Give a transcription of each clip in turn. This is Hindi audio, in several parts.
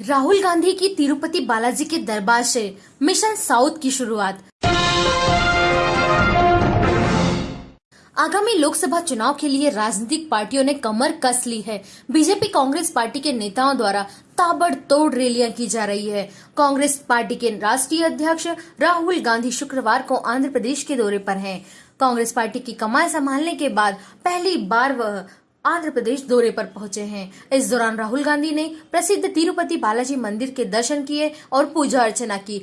राहुल गांधी की तिरुपति बालाजी के दरबार से मिशन साउथ की शुरुआत। आगामी लोकसभा चुनाव के लिए राजनीतिक पार्टियों ने कमर कस ली है। बीजेपी कांग्रेस पार्टी के नेताओं द्वारा ताबड़तोड़ रैलियाँ की जा रही है। कांग्रेस पार्टी के राष्ट्रीय अध्यक्ष राहुल गांधी शुक्रवार को आंध्र प्रदेश के दौरे पर हैं। कांग्रेस पार्टी की कमान संभालने के बाद पहली बार वह आंध्र प्रदेश दौरे पर पहुँचे हैं। इस दौरान राहुल गांधी ने प्रसिद्ध तिरुपति बालाजी मंदिर के दर्शन किए और पूजा अर्चना की।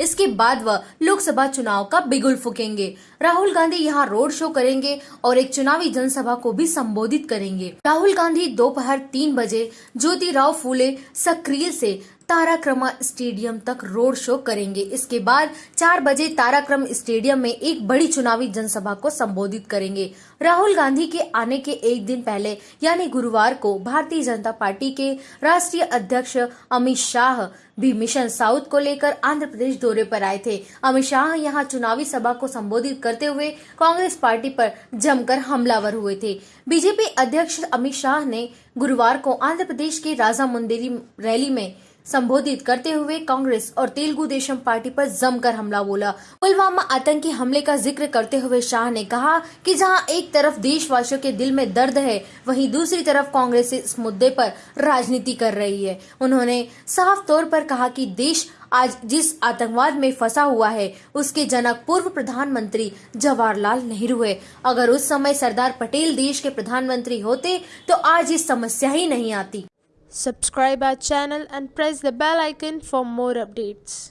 इसके बाद वह लोकसभा चुनाव का बिगुल फूकेंगे। राहुल गांधी यहाँ रोड शो करेंगे और एक चुनावी जनसभा को भी संबोधित करेंगे। राहुल गांधी दोपहर तीन बजे ज्योतिराव फूले सक्रिय से ताराक्रमा स्टेडियम तक रोड शो करेंगे। इसके बाद चार बजे ताराक्रम स्टेडियम में एक बड़ी चुनावी जनसभा को संबोधित करेंगे। राहुल गांधी के आने के एक दिन पहले, यानी गुरुवार को, भारतीय जनता पार्टी के राष्ट्रीय अध्यक्ष अमित शाह भी मिशन साउथ को लेकर आंध्र प्रदेश दौरे पर आए थे। अमित शाह यहाँ चुनावी सभा को संबोधित करते हुए कांग्रेस पार्टी पर जमकर हमलावर हुए थे। बीजेपी अध्यक्ष अमित शाह ने गुरुवार को आंध्र प्रदेश के राजा मुंदेरी रैली में संबोधित करते हुए कांग्रेस और तेलुगु देशम पार्टी पर जमकर हमला बोला। पुलवामा आतंकी हमले का ज़िक्र करते हुए शाह ने कहा कि जहाँ एक तरफ़ देशवासियों के दिल में दर्द है, वहीं दूसरी तरफ़ कांग्रेस इस मुद्दे पर राजनीति कर रही है। उन्होंने साफ़ तौर पर कहा कि देश आज जिस आतंकवाद में फंसा हुआ है, उसके जनक पूर्व प्रधानमंत्री जवाहरलाल नेहरू है। अगर उस समय सरदार पटेल देश के प्रधानमंत्री होते तो आज ये समस्या ही नहीं आती। Subscribe our channel and press the bell icon for more updates.